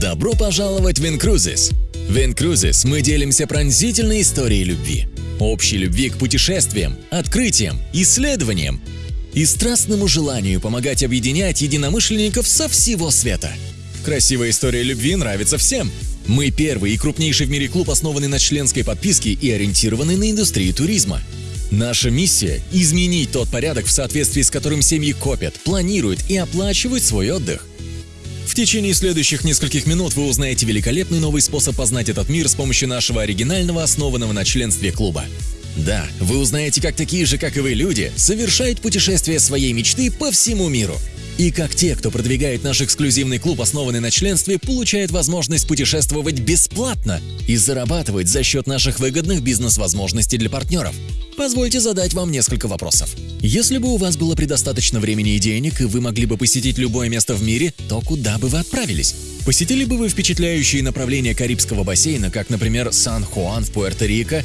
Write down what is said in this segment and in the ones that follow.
Добро пожаловать в Incruises! В Incruises мы делимся пронзительной историей любви. Общей любви к путешествиям, открытиям, исследованиям и страстному желанию помогать объединять единомышленников со всего света. Красивая история любви нравится всем. Мы первый и крупнейший в мире клуб, основанный на членской подписке и ориентированный на индустрию туризма. Наша миссия – изменить тот порядок, в соответствии с которым семьи копят, планируют и оплачивают свой отдых. В течение следующих нескольких минут вы узнаете великолепный новый способ познать этот мир с помощью нашего оригинального, основанного на членстве клуба. Да, вы узнаете, как такие же, как и вы люди, совершают путешествия своей мечты по всему миру. И как те, кто продвигает наш эксклюзивный клуб, основанный на членстве, получают возможность путешествовать бесплатно и зарабатывать за счет наших выгодных бизнес-возможностей для партнеров. Позвольте задать вам несколько вопросов. Если бы у вас было предостаточно времени и денег, и вы могли бы посетить любое место в мире, то куда бы вы отправились? Посетили бы вы впечатляющие направления Карибского бассейна, как, например, Сан-Хуан в Пуэрто-Рико,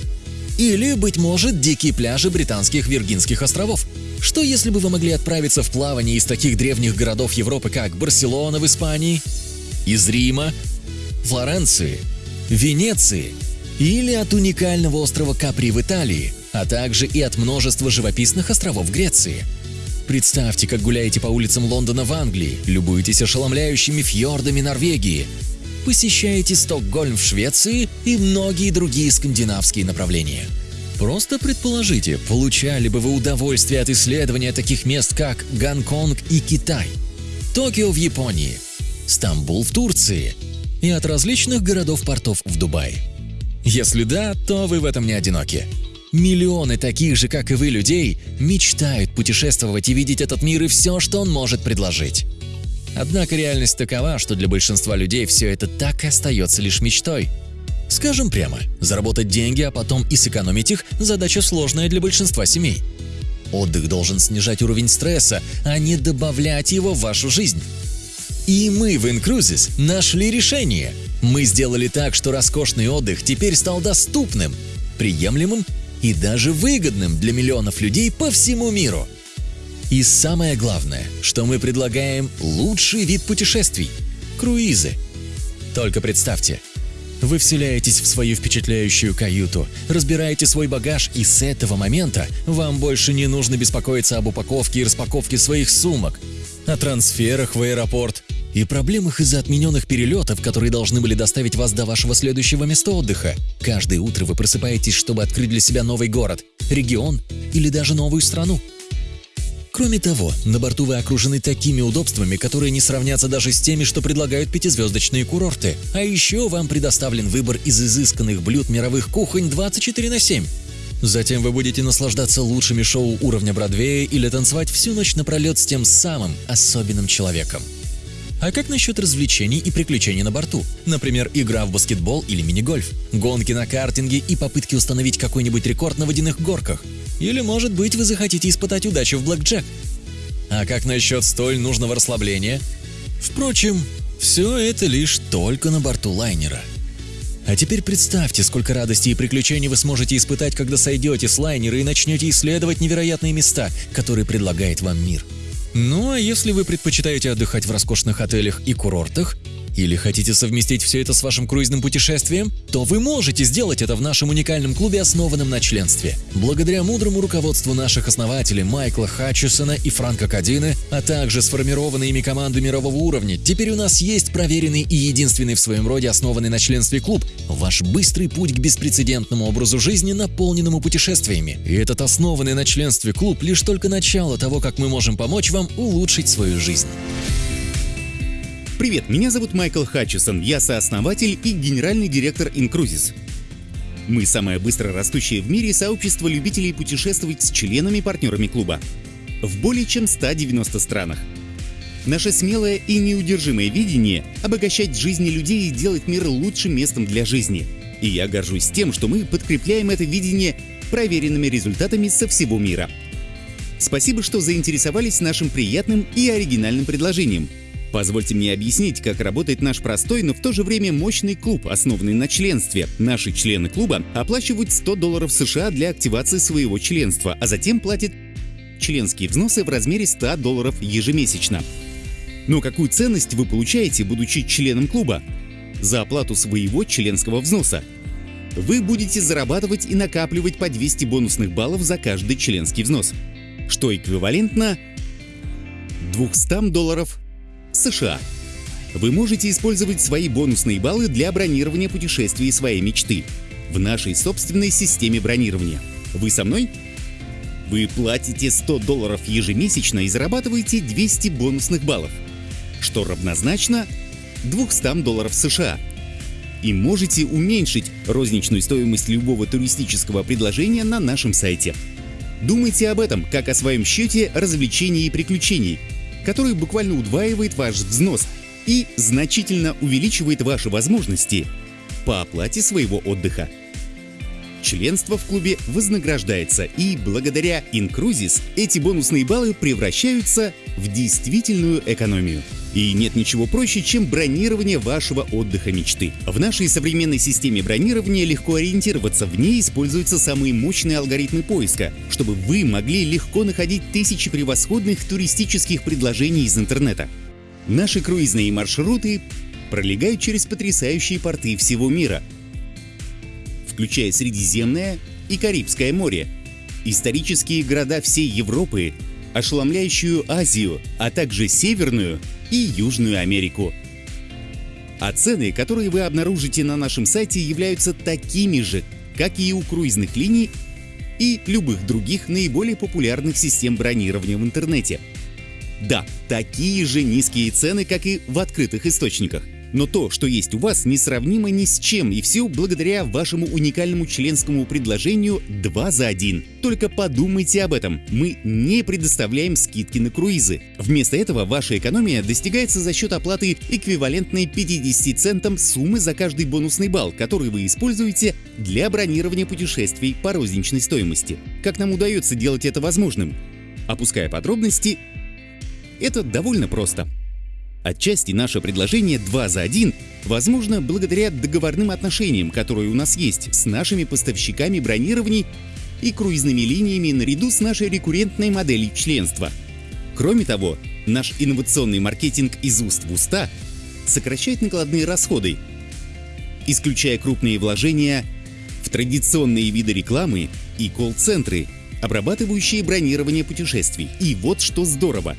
или, быть может, дикие пляжи британских Виргинских островов? Что если бы вы могли отправиться в плавание из таких древних городов Европы, как Барселона в Испании, из Рима, Флоренции, Венеции или от уникального острова Капри в Италии – а также и от множества живописных островов Греции. Представьте, как гуляете по улицам Лондона в Англии, любуетесь ошеломляющими фьордами Норвегии, посещаете Стокгольм в Швеции и многие другие скандинавские направления. Просто предположите, получали бы вы удовольствие от исследования таких мест, как Гонконг и Китай, Токио в Японии, Стамбул в Турции и от различных городов-портов в Дубае. Если да, то вы в этом не одиноки. Миллионы таких же, как и вы, людей мечтают путешествовать и видеть этот мир и все, что он может предложить. Однако реальность такова, что для большинства людей все это так и остается лишь мечтой. Скажем прямо, заработать деньги, а потом и сэкономить их – задача сложная для большинства семей. Отдых должен снижать уровень стресса, а не добавлять его в вашу жизнь. И мы в Incruises нашли решение. Мы сделали так, что роскошный отдых теперь стал доступным, приемлемым и даже выгодным для миллионов людей по всему миру. И самое главное, что мы предлагаем лучший вид путешествий – круизы. Только представьте, вы вселяетесь в свою впечатляющую каюту, разбираете свой багаж, и с этого момента вам больше не нужно беспокоиться об упаковке и распаковке своих сумок, о трансферах в аэропорт и проблемах из-за отмененных перелетов, которые должны были доставить вас до вашего следующего места отдыха. Каждое утро вы просыпаетесь, чтобы открыть для себя новый город, регион или даже новую страну. Кроме того, на борту вы окружены такими удобствами, которые не сравнятся даже с теми, что предлагают пятизвездочные курорты. А еще вам предоставлен выбор из изысканных блюд мировых кухонь 24 на 7. Затем вы будете наслаждаться лучшими шоу уровня Бродвея или танцевать всю ночь напролет с тем самым особенным человеком. А как насчет развлечений и приключений на борту? Например, игра в баскетбол или мини-гольф, гонки на картинге и попытки установить какой-нибудь рекорд на водяных горках. Или, может быть, вы захотите испытать удачу в блэкджек. А как насчет столь нужного расслабления? Впрочем, все это лишь только на борту лайнера. А теперь представьте, сколько радости и приключений вы сможете испытать, когда сойдете с лайнера и начнете исследовать невероятные места, которые предлагает вам мир. Ну а если вы предпочитаете отдыхать в роскошных отелях и курортах, или хотите совместить все это с вашим круизным путешествием, то вы можете сделать это в нашем уникальном клубе, основанном на членстве. Благодаря мудрому руководству наших основателей Майкла Хатчесона и Франка Кадины, а также сформированной ими команды мирового уровня, теперь у нас есть проверенный и единственный в своем роде основанный на членстве клуб – ваш быстрый путь к беспрецедентному образу жизни, наполненному путешествиями. И этот основанный на членстве клуб – лишь только начало того, как мы можем помочь вам улучшить свою жизнь. Привет, меня зовут Майкл Хатчесон, я сооснователь и генеральный директор Incruises. Мы самое быстро растущее в мире сообщество любителей путешествовать с членами-партнерами клуба. В более чем 190 странах. Наше смелое и неудержимое видение – обогащать жизни людей и делать мир лучшим местом для жизни. И я горжусь тем, что мы подкрепляем это видение проверенными результатами со всего мира. Спасибо, что заинтересовались нашим приятным и оригинальным предложением – Позвольте мне объяснить, как работает наш простой, но в то же время мощный клуб, основанный на членстве. Наши члены клуба оплачивают 100 долларов США для активации своего членства, а затем платят членские взносы в размере 100 долларов ежемесячно. Но какую ценность вы получаете, будучи членом клуба? за оплату своего членского взноса. Вы будете зарабатывать и накапливать по 200 бонусных баллов за каждый членский взнос, что эквивалентно 200 долларов США. Вы можете использовать свои бонусные баллы для бронирования путешествий своей мечты в нашей собственной системе бронирования. Вы со мной? Вы платите 100 долларов ежемесячно и зарабатываете 200 бонусных баллов, что равнозначно 200 долларов США. И можете уменьшить розничную стоимость любого туристического предложения на нашем сайте. Думайте об этом, как о своем счете развлечений и приключений, который буквально удваивает ваш взнос и значительно увеличивает ваши возможности по оплате своего отдыха. Членство в клубе вознаграждается, и благодаря Incruises эти бонусные баллы превращаются в действительную экономию. И нет ничего проще, чем бронирование вашего отдыха мечты. В нашей современной системе бронирования легко ориентироваться, в ней используются самые мощные алгоритмы поиска, чтобы вы могли легко находить тысячи превосходных туристических предложений из интернета. Наши круизные маршруты пролегают через потрясающие порты всего мира, включая Средиземное и Карибское море, исторические города всей Европы, ошеломляющую Азию, а также Северную и Южную Америку. А цены, которые вы обнаружите на нашем сайте, являются такими же, как и у круизных линий и любых других наиболее популярных систем бронирования в интернете. Да, такие же низкие цены, как и в открытых источниках. Но то, что есть у вас, несравнимо ни с чем, и все благодаря вашему уникальному членскому предложению 2 за 1. Только подумайте об этом, мы не предоставляем скидки на круизы. Вместо этого ваша экономия достигается за счет оплаты эквивалентной 50 центам суммы за каждый бонусный балл, который вы используете для бронирования путешествий по розничной стоимости. Как нам удается делать это возможным? Опуская подробности, это довольно просто. Отчасти наше предложение 2 за 1 возможно благодаря договорным отношениям, которые у нас есть с нашими поставщиками бронирований и круизными линиями наряду с нашей рекуррентной моделью членства. Кроме того, наш инновационный маркетинг из уст в уста сокращает накладные расходы, исключая крупные вложения в традиционные виды рекламы и колл-центры, обрабатывающие бронирование путешествий. И вот что здорово!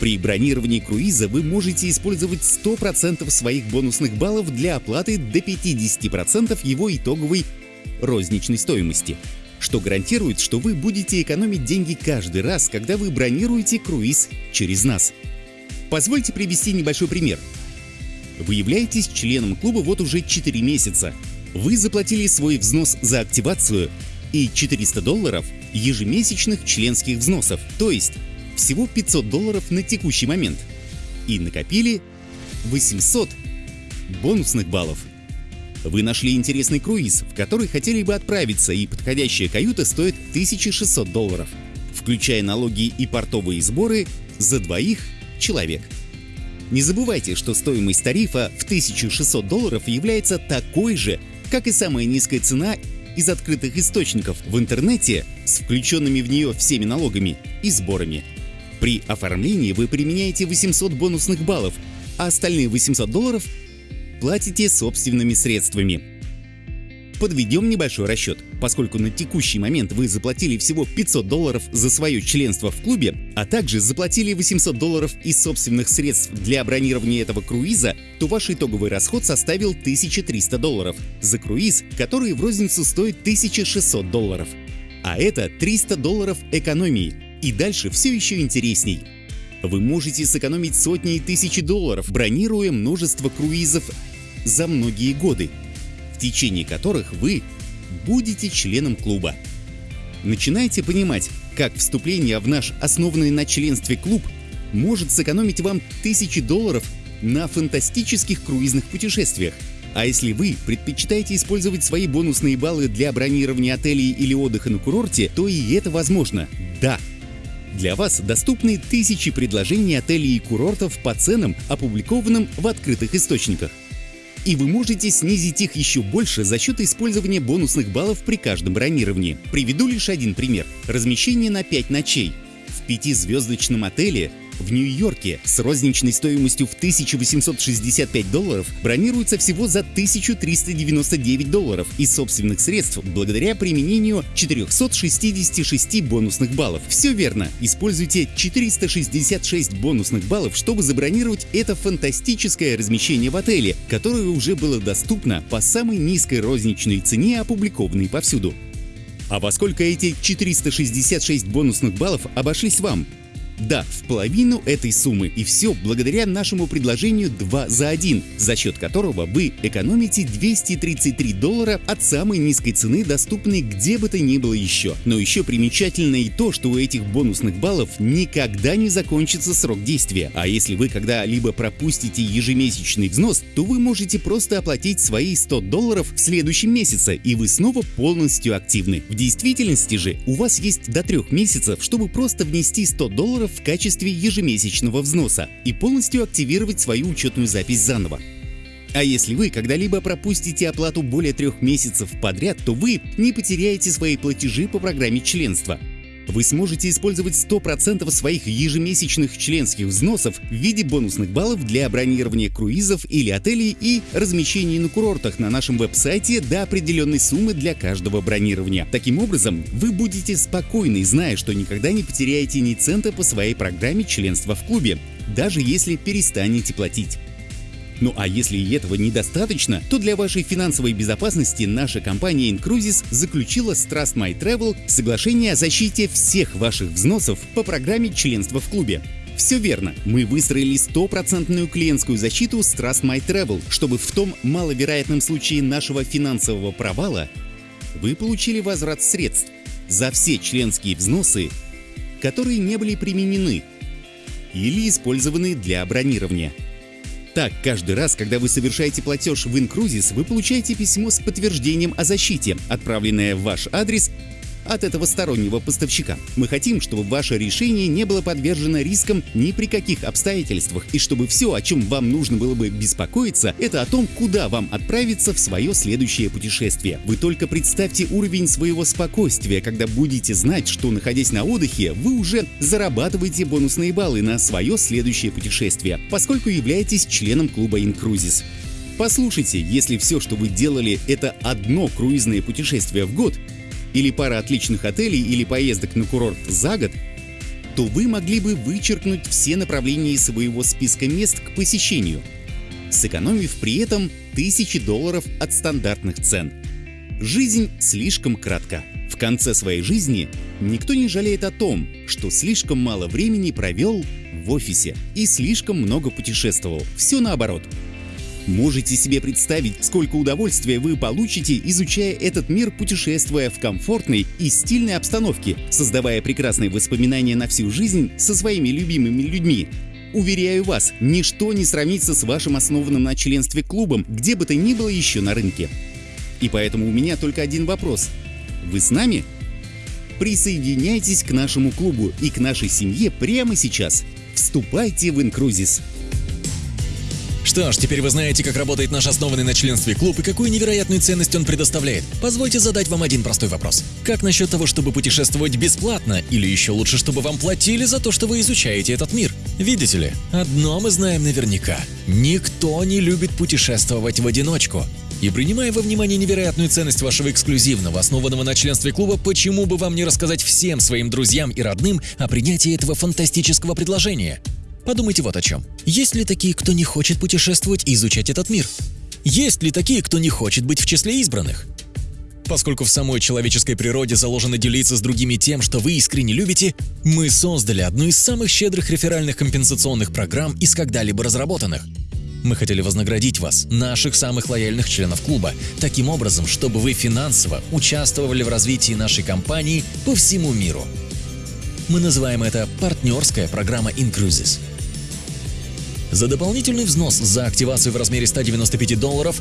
При бронировании круиза вы можете использовать 100% своих бонусных баллов для оплаты до 50% его итоговой розничной стоимости, что гарантирует, что вы будете экономить деньги каждый раз, когда вы бронируете круиз через нас. Позвольте привести небольшой пример. Вы являетесь членом клуба вот уже 4 месяца. Вы заплатили свой взнос за активацию и 400 долларов ежемесячных членских взносов, то есть всего 500 долларов на текущий момент и накопили 800 бонусных баллов. Вы нашли интересный круиз, в который хотели бы отправиться, и подходящая каюта стоит 1600 долларов, включая налоги и портовые сборы за двоих человек. Не забывайте, что стоимость тарифа в 1600 долларов является такой же, как и самая низкая цена из открытых источников в интернете с включенными в нее всеми налогами и сборами. При оформлении вы применяете 800 бонусных баллов, а остальные 800 долларов платите собственными средствами. Подведем небольшой расчет. Поскольку на текущий момент вы заплатили всего 500 долларов за свое членство в клубе, а также заплатили 800 долларов из собственных средств для бронирования этого круиза, то ваш итоговый расход составил 1300 долларов за круиз, который в розницу стоит 1600 долларов. А это 300 долларов экономии, и дальше все еще интересней. Вы можете сэкономить сотни и тысячи долларов, бронируя множество круизов за многие годы, в течение которых вы будете членом клуба. Начинайте понимать, как вступление в наш основанный на членстве клуб может сэкономить вам тысячи долларов на фантастических круизных путешествиях. А если вы предпочитаете использовать свои бонусные баллы для бронирования отелей или отдыха на курорте, то и это возможно. Да, для вас доступны тысячи предложений отелей и курортов по ценам, опубликованным в открытых источниках. И вы можете снизить их еще больше за счет использования бонусных баллов при каждом бронировании. Приведу лишь один пример. Размещение на 5 ночей в пятизвездочном отеле в Нью-Йорке с розничной стоимостью в 1865 долларов бронируется всего за 1399 долларов из собственных средств благодаря применению 466 бонусных баллов. Все верно, используйте 466 бонусных баллов, чтобы забронировать это фантастическое размещение в отеле, которое уже было доступно по самой низкой розничной цене, опубликованной повсюду. А во сколько эти 466 бонусных баллов обошлись вам? Да, в половину этой суммы и все благодаря нашему предложению 2 за 1, за счет которого вы экономите 233 доллара от самой низкой цены, доступной где бы то ни было еще. Но еще примечательно и то, что у этих бонусных баллов никогда не закончится срок действия. А если вы когда-либо пропустите ежемесячный взнос, то вы можете просто оплатить свои 100 долларов в следующем месяце, и вы снова полностью активны. В действительности же у вас есть до трех месяцев, чтобы просто внести 100 долларов в качестве ежемесячного взноса и полностью активировать свою учетную запись заново. А если вы когда-либо пропустите оплату более трех месяцев подряд, то вы не потеряете свои платежи по программе членства вы сможете использовать 100% своих ежемесячных членских взносов в виде бонусных баллов для бронирования круизов или отелей и размещений на курортах на нашем веб-сайте до определенной суммы для каждого бронирования. Таким образом, вы будете спокойны, зная, что никогда не потеряете ни цента по своей программе членства в клубе, даже если перестанете платить. Ну а если и этого недостаточно, то для вашей финансовой безопасности наша компания Incruises заключила с Trust My Travel соглашение о защите всех ваших взносов по программе членства в клубе. Все верно, мы выстроили стопроцентную клиентскую защиту с Trust My Travel, чтобы в том маловероятном случае нашего финансового провала вы получили возврат средств за все членские взносы, которые не были применены или использованы для бронирования. Так, каждый раз, когда вы совершаете платеж в Incruises, вы получаете письмо с подтверждением о защите, отправленное в ваш адрес от этого стороннего поставщика. Мы хотим, чтобы ваше решение не было подвержено рискам ни при каких обстоятельствах, и чтобы все, о чем вам нужно было бы беспокоиться, это о том, куда вам отправиться в свое следующее путешествие. Вы только представьте уровень своего спокойствия, когда будете знать, что находясь на отдыхе, вы уже зарабатываете бонусные баллы на свое следующее путешествие, поскольку являетесь членом клуба Incruises. Послушайте, если все, что вы делали, это одно круизное путешествие в год, или пара отличных отелей или поездок на курорт за год, то вы могли бы вычеркнуть все направления из своего списка мест к посещению, сэкономив при этом тысячи долларов от стандартных цен. Жизнь слишком кратка. В конце своей жизни никто не жалеет о том, что слишком мало времени провел в офисе и слишком много путешествовал. Все наоборот. Можете себе представить, сколько удовольствия вы получите, изучая этот мир, путешествуя в комфортной и стильной обстановке, создавая прекрасные воспоминания на всю жизнь со своими любимыми людьми. Уверяю вас, ничто не сравнится с вашим основанным на членстве клубом, где бы то ни было еще на рынке. И поэтому у меня только один вопрос. Вы с нами? Присоединяйтесь к нашему клубу и к нашей семье прямо сейчас. Вступайте в Инкрузис. Что ж, теперь вы знаете, как работает наш основанный на членстве клуб и какую невероятную ценность он предоставляет. Позвольте задать вам один простой вопрос. Как насчет того, чтобы путешествовать бесплатно, или еще лучше, чтобы вам платили за то, что вы изучаете этот мир? Видите ли, одно мы знаем наверняка. Никто не любит путешествовать в одиночку. И принимая во внимание невероятную ценность вашего эксклюзивного, основанного на членстве клуба, почему бы вам не рассказать всем своим друзьям и родным о принятии этого фантастического предложения? Подумайте вот о чем. Есть ли такие, кто не хочет путешествовать и изучать этот мир? Есть ли такие, кто не хочет быть в числе избранных? Поскольку в самой человеческой природе заложено делиться с другими тем, что вы искренне любите, мы создали одну из самых щедрых реферальных компенсационных программ из когда-либо разработанных. Мы хотели вознаградить вас, наших самых лояльных членов клуба, таким образом, чтобы вы финансово участвовали в развитии нашей компании по всему миру. Мы называем это партнерская программа Incruises. За дополнительный взнос за активацию в размере 195 долларов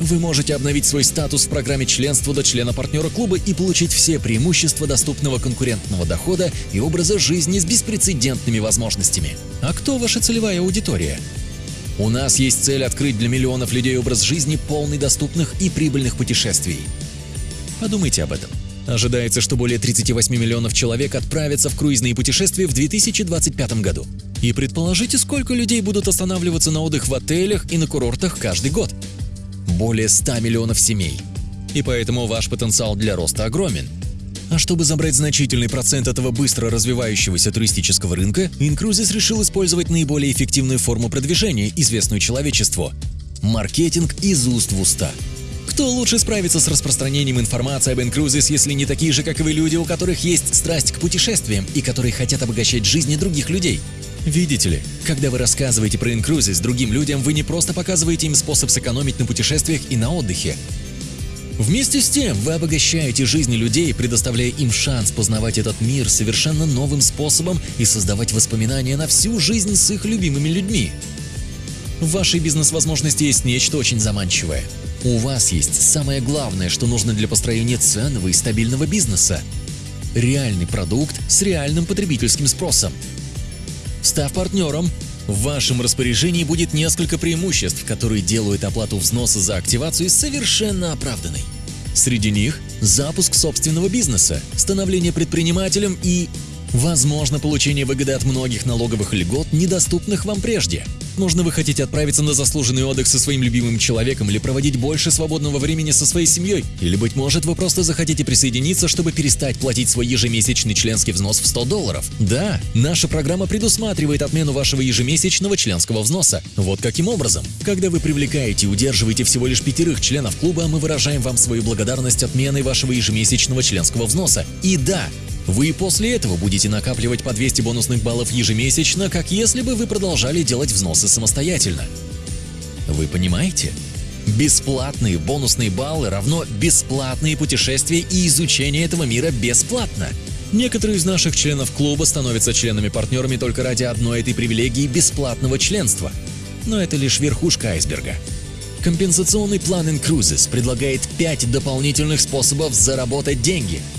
вы можете обновить свой статус в программе членства до члена партнера клуба и получить все преимущества доступного конкурентного дохода и образа жизни с беспрецедентными возможностями. А кто ваша целевая аудитория? У нас есть цель открыть для миллионов людей образ жизни, полный доступных и прибыльных путешествий. Подумайте об этом. Ожидается, что более 38 миллионов человек отправятся в круизные путешествия в 2025 году. И предположите, сколько людей будут останавливаться на отдых в отелях и на курортах каждый год. Более 100 миллионов семей. И поэтому ваш потенциал для роста огромен. А чтобы забрать значительный процент этого быстро развивающегося туристического рынка, Incruises решил использовать наиболее эффективную форму продвижения, известную человечеству – маркетинг из уст в уста. Кто лучше справится с распространением информации об Incruises, если не такие же, как и вы люди, у которых есть страсть к путешествиям и которые хотят обогащать жизни других людей? Видите ли, когда вы рассказываете про Incruises другим людям, вы не просто показываете им способ сэкономить на путешествиях и на отдыхе. Вместе с тем, вы обогащаете жизни людей, предоставляя им шанс познавать этот мир совершенно новым способом и создавать воспоминания на всю жизнь с их любимыми людьми. В вашей бизнес-возможности есть нечто очень заманчивое – у вас есть самое главное, что нужно для построения ценного и стабильного бизнеса – реальный продукт с реальным потребительским спросом. Став партнером, в вашем распоряжении будет несколько преимуществ, которые делают оплату взноса за активацию совершенно оправданной. Среди них – запуск собственного бизнеса, становление предпринимателем и, возможно, получение выгоды от многих налоговых льгот, недоступных вам прежде – Возможно, вы хотите отправиться на заслуженный отдых со своим любимым человеком или проводить больше свободного времени со своей семьей. Или, быть может, вы просто захотите присоединиться, чтобы перестать платить свой ежемесячный членский взнос в 100 долларов. Да, наша программа предусматривает отмену вашего ежемесячного членского взноса. Вот каким образом. Когда вы привлекаете и удерживаете всего лишь пятерых членов клуба, мы выражаем вам свою благодарность отменой вашего ежемесячного членского взноса. И да, вы после этого будете накапливать по 200 бонусных баллов ежемесячно, как если бы вы продолжали делать взносы самостоятельно. Вы понимаете? Бесплатные бонусные баллы равно бесплатные путешествия и изучение этого мира бесплатно. Некоторые из наших членов клуба становятся членами-партнерами только ради одной этой привилегии бесплатного членства. Но это лишь верхушка айсберга. Компенсационный план Incruises предлагает 5 дополнительных способов заработать деньги –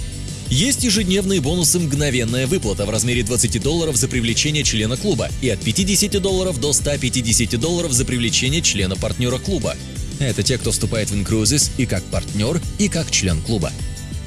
есть ежедневные бонусы «Мгновенная выплата» в размере 20 долларов за привлечение члена клуба и от 50 долларов до 150 долларов за привлечение члена-партнера клуба. Это те, кто вступает в Incruises и как партнер, и как член клуба.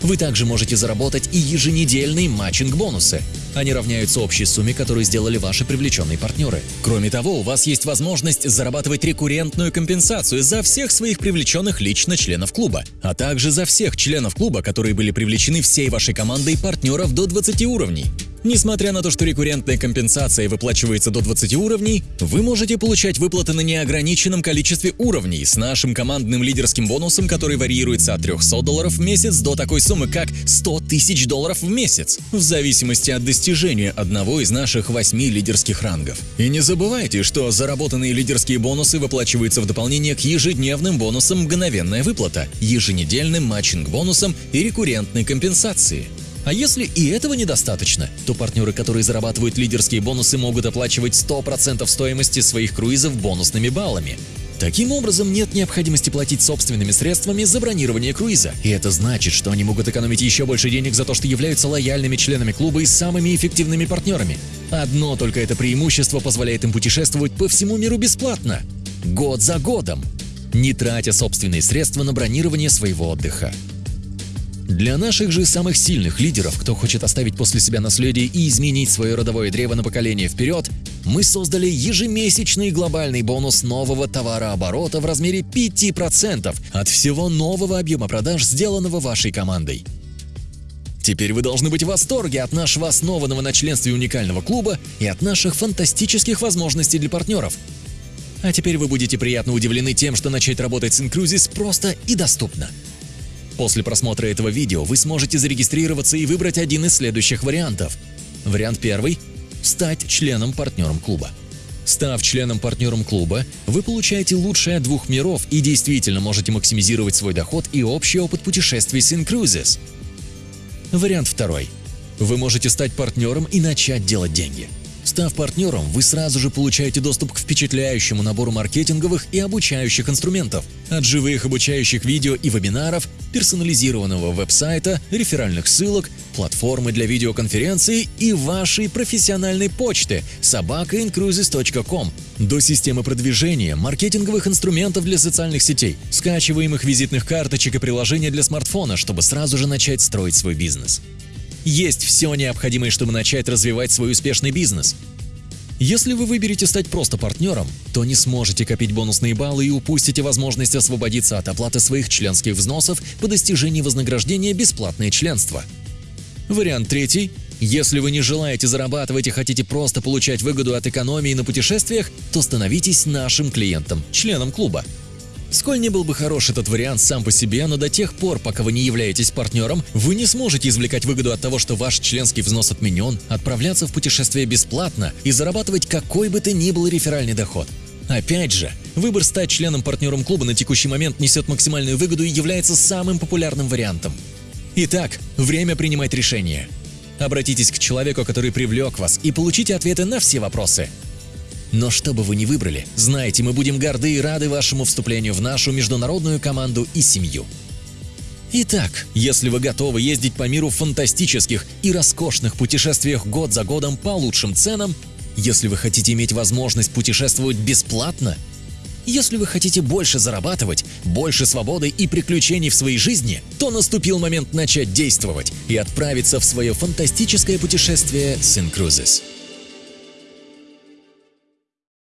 Вы также можете заработать и еженедельные матчинг-бонусы. Они равняются общей сумме, которую сделали ваши привлеченные партнеры. Кроме того, у вас есть возможность зарабатывать рекуррентную компенсацию за всех своих привлеченных лично членов клуба, а также за всех членов клуба, которые были привлечены всей вашей командой партнеров до 20 уровней. Несмотря на то, что рекуррентная компенсация выплачивается до 20 уровней, вы можете получать выплаты на неограниченном количестве уровней с нашим командным лидерским бонусом, который варьируется от 300 долларов в месяц до такой суммы, как 100 тысяч долларов в месяц, в зависимости от достижения одного из наших восьми лидерских рангов. И не забывайте, что заработанные лидерские бонусы выплачиваются в дополнение к ежедневным бонусам «Мгновенная выплата», еженедельным матчинг-бонусам и рекуррентной компенсации. А если и этого недостаточно, то партнеры, которые зарабатывают лидерские бонусы, могут оплачивать 100% стоимости своих круизов бонусными баллами. Таким образом, нет необходимости платить собственными средствами за бронирование круиза. И это значит, что они могут экономить еще больше денег за то, что являются лояльными членами клуба и самыми эффективными партнерами. Одно только это преимущество позволяет им путешествовать по всему миру бесплатно. Год за годом. Не тратя собственные средства на бронирование своего отдыха. Для наших же самых сильных лидеров, кто хочет оставить после себя наследие и изменить свое родовое древо на поколение вперед, мы создали ежемесячный глобальный бонус нового товарооборота в размере 5% от всего нового объема продаж, сделанного вашей командой. Теперь вы должны быть в восторге от нашего основанного на членстве уникального клуба и от наших фантастических возможностей для партнеров. А теперь вы будете приятно удивлены тем, что начать работать с Incruises просто и доступно – После просмотра этого видео вы сможете зарегистрироваться и выбрать один из следующих вариантов. Вариант первый – стать членом-партнером клуба. Став членом-партнером клуба, вы получаете лучшее от двух миров и действительно можете максимизировать свой доход и общий опыт путешествий с InCruises. Вариант второй. Вы можете стать партнером и начать делать деньги. Став партнером, вы сразу же получаете доступ к впечатляющему набору маркетинговых и обучающих инструментов. От живых обучающих видео и вебинаров, персонализированного веб-сайта, реферальных ссылок, платформы для видеоконференции и вашей профессиональной почты собакaincruises.com до системы продвижения, маркетинговых инструментов для социальных сетей, скачиваемых визитных карточек и приложения для смартфона, чтобы сразу же начать строить свой бизнес. Есть все необходимое, чтобы начать развивать свой успешный бизнес. Если вы выберете стать просто партнером, то не сможете копить бонусные баллы и упустите возможность освободиться от оплаты своих членских взносов по достижении вознаграждения бесплатное членство. Вариант третий. Если вы не желаете зарабатывать и хотите просто получать выгоду от экономии на путешествиях, то становитесь нашим клиентом, членом клуба. Сколь не был бы хорош этот вариант сам по себе, но до тех пор, пока вы не являетесь партнером, вы не сможете извлекать выгоду от того, что ваш членский взнос отменен, отправляться в путешествие бесплатно и зарабатывать какой бы то ни был реферальный доход. Опять же, выбор стать членом-партнером клуба на текущий момент несет максимальную выгоду и является самым популярным вариантом. Итак, время принимать решение. Обратитесь к человеку, который привлек вас, и получите ответы на все вопросы. Но что бы вы ни выбрали, знайте, мы будем горды и рады вашему вступлению в нашу международную команду и семью. Итак, если вы готовы ездить по миру в фантастических и роскошных путешествиях год за годом по лучшим ценам, если вы хотите иметь возможность путешествовать бесплатно, если вы хотите больше зарабатывать, больше свободы и приключений в своей жизни, то наступил момент начать действовать и отправиться в свое фантастическое путешествие с Incruises.